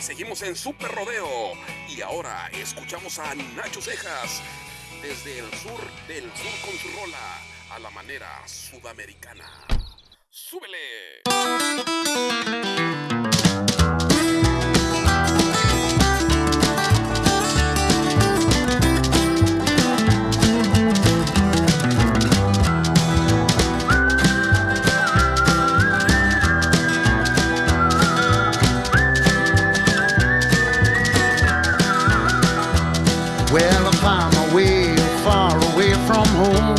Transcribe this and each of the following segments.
seguimos en Super Rodeo. Y ahora escuchamos a Nacho Cejas desde el sur del sur con su rola a la manera sudamericana. ¡Súbele! Well, I find my way far away from home.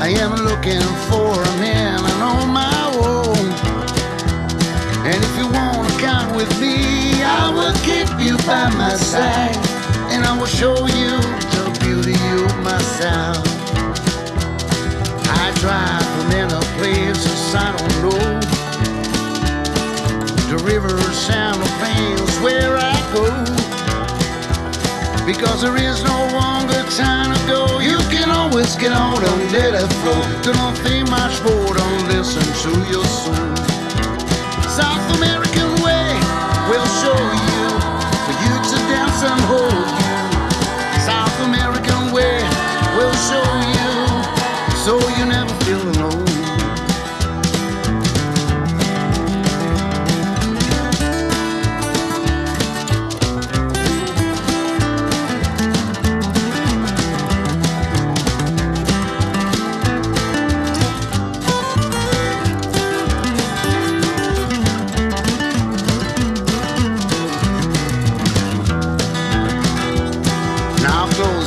I am looking for a man and on my own. And if you wanna come with me, I will keep you by my side. And I will show you the beauty of my sound. I drive from any places I don't know. The river sound of veins where. Because there is no longer time to go. You can always get on let it flow. Don't think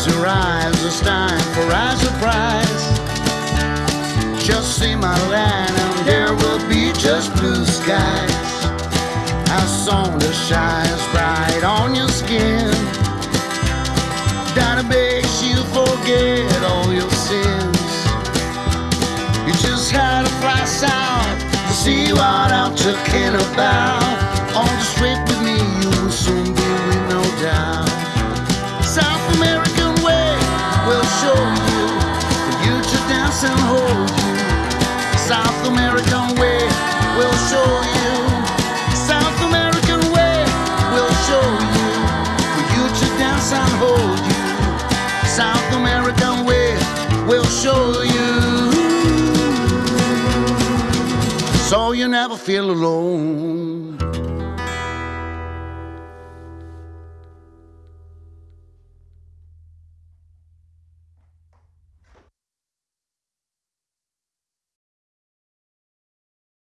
Close your eyes, time for our surprise. Just see my line and there will be just blue skies. A song that shines bright on your skin. That makes you forget all your sins. You just had to fly south to see what I'm talking about. Show you. So you never feel alone.